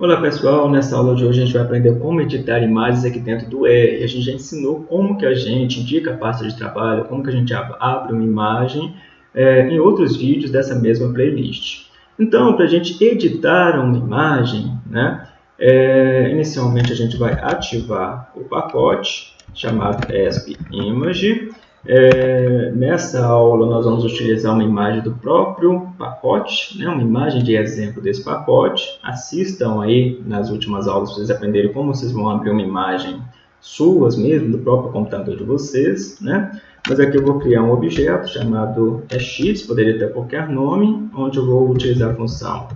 Olá pessoal, nessa aula de hoje a gente vai aprender como editar imagens aqui dentro do R. A gente já ensinou como que a gente indica a pasta de trabalho, como que a gente abre uma imagem é, em outros vídeos dessa mesma playlist. Então, para a gente editar uma imagem, né, é, inicialmente a gente vai ativar o pacote chamado ESP Image é, nessa aula nós vamos utilizar uma imagem do próprio pacote, né, uma imagem de exemplo desse pacote. Assistam aí nas últimas aulas vocês aprenderem como vocês vão abrir uma imagem suas mesmo, do próprio computador de vocês. Né? Mas aqui eu vou criar um objeto chamado EX, poderia ter qualquer nome, onde eu vou utilizar a função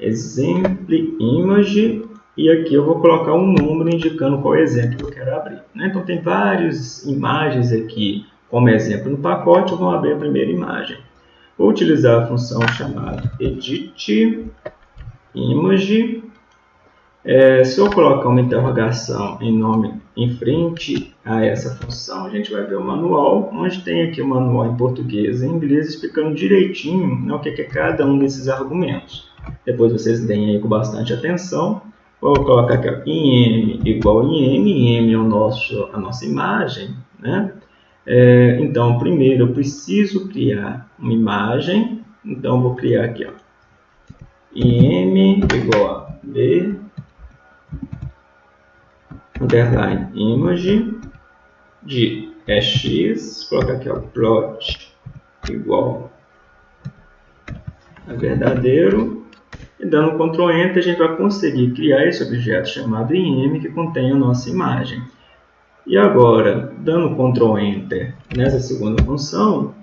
ExempleImage e aqui eu vou colocar um número indicando qual exemplo que eu quero abrir. Né? Então tem várias imagens aqui como exemplo no pacote, vou abrir a primeira imagem. Vou utilizar a função chamada edit image. É, se eu colocar uma interrogação em nome em frente a essa função, a gente vai ver o manual, onde tem aqui o manual em português e em inglês explicando direitinho né, o que é cada um desses argumentos. Depois vocês deem aí com bastante atenção Vou colocar aqui, ó, IM igual IM, IM é o nosso, a nossa imagem, né? É, então, primeiro eu preciso criar uma imagem, então vou criar aqui, ó, IM igual a B, underline image de x, colocar aqui, ó, plot igual a verdadeiro, e dando Ctrl Enter, a gente vai conseguir criar esse objeto chamado IM que contém a nossa imagem. E agora, dando Ctrl Enter nessa segunda função,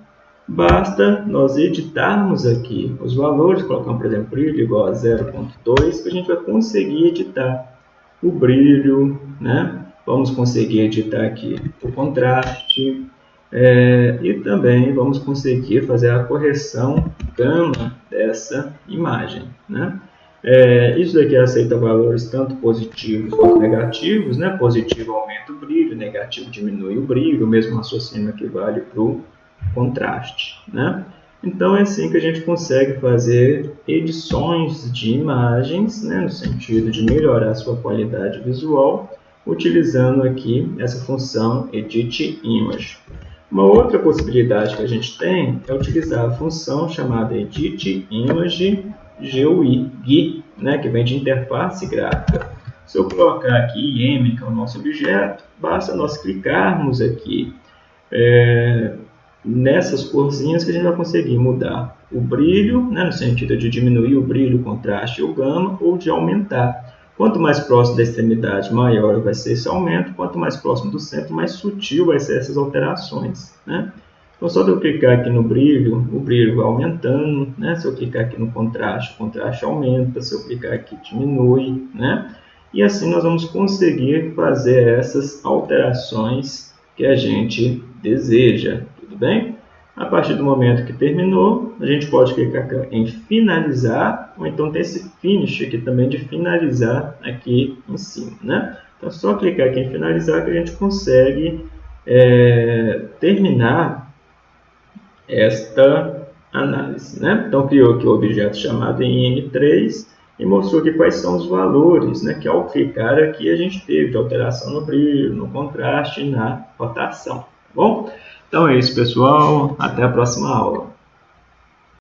basta nós editarmos aqui os valores, colocando, por exemplo, brilho igual a 0.2, que a gente vai conseguir editar o brilho, né? vamos conseguir editar aqui o contraste, é, e também vamos conseguir fazer a correção gama dessa imagem. Né? É, isso daqui aceita valores tanto positivos quanto negativos. Né? Positivo aumenta o brilho, negativo diminui o brilho, o mesmo raciocínio que vale para o contraste. Né? Então é assim que a gente consegue fazer edições de imagens, né? no sentido de melhorar a sua qualidade visual, utilizando aqui essa função Edit Image. Uma outra possibilidade que a gente tem é utilizar a função chamada Edit Image GUI, né, que vem de interface gráfica. Se eu colocar aqui IM, que é o nosso objeto, basta nós clicarmos aqui é, nessas corzinhas que a gente vai conseguir mudar o brilho, né, no sentido de diminuir o brilho, o contraste e o gama, ou de aumentar. Quanto mais próximo da extremidade, maior vai ser esse aumento. Quanto mais próximo do centro, mais sutil vai ser essas alterações. Né? Então, só de eu clicar aqui no brilho, o brilho vai aumentando. Né? Se eu clicar aqui no contraste, o contraste aumenta. Se eu clicar aqui, diminui. Né? E assim nós vamos conseguir fazer essas alterações que a gente deseja. Tudo bem? A partir do momento que terminou, a gente pode clicar em finalizar, ou então tem esse finish aqui também de finalizar aqui em cima, né? Então, é só clicar aqui em finalizar que a gente consegue é, terminar esta análise, né? Então, criou aqui o objeto chamado IN3 e mostrou aqui quais são os valores, né? Que ao clicar aqui a gente teve de alteração no brilho, no contraste na rotação, tá bom? Então é isso, pessoal. Até a próxima aula.